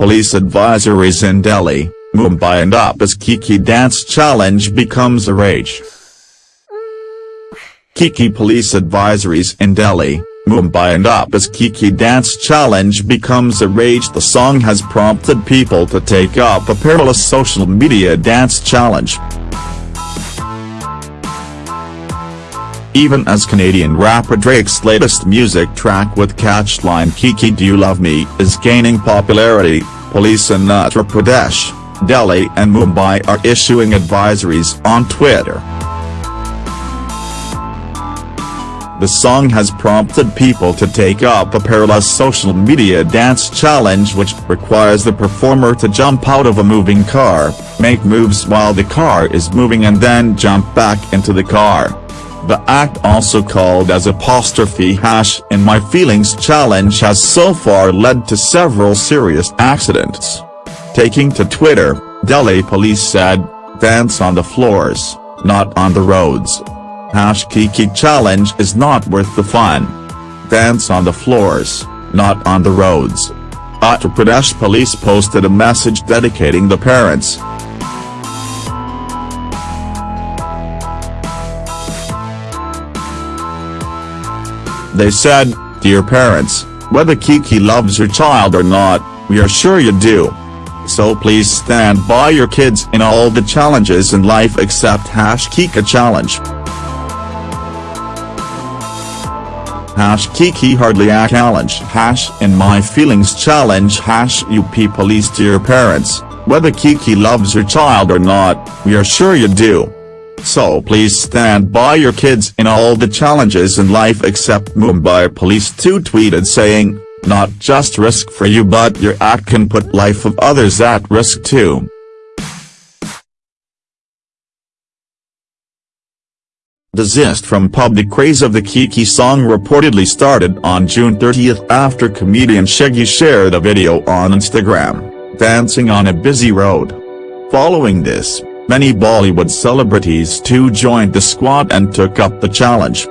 police advisories in Delhi, Mumbai and up as Kiki dance challenge becomes a rage. Kiki police advisories in Delhi, Mumbai and up as Kiki dance challenge becomes a rage the song has prompted people to take up a perilous social media dance challenge. Even as Canadian rapper Drake's latest music track with catchline Kiki Do You Love Me is gaining popularity, police in Uttar Pradesh, Delhi and Mumbai are issuing advisories on Twitter. The song has prompted people to take up a perilous social media dance challenge which requires the performer to jump out of a moving car, make moves while the car is moving and then jump back into the car. The act also called as apostrophe hash in my feelings challenge has so far led to several serious accidents. Taking to Twitter, Delhi police said, dance on the floors, not on the roads. Hash Kiki challenge is not worth the fun. Dance on the floors, not on the roads. Uttar Pradesh police posted a message dedicating the parents. They said, Dear parents, whether Kiki loves your child or not, we are sure you do. So please stand by your kids in all the challenges in life except hash Kiki challenge. hash Kiki hardly a challenge hash in my feelings challenge hash UP police dear parents, whether Kiki loves your child or not, we are sure you do. So please stand by your kids in all the challenges in life except Mumbai police too tweeted saying, not just risk for you but your act can put life of others at risk too. Zest from public praise of the Kiki song reportedly started on June 30 after comedian Shiggy shared a video on Instagram, dancing on a busy road. Following this, many Bollywood celebrities too joined the squad and took up the challenge.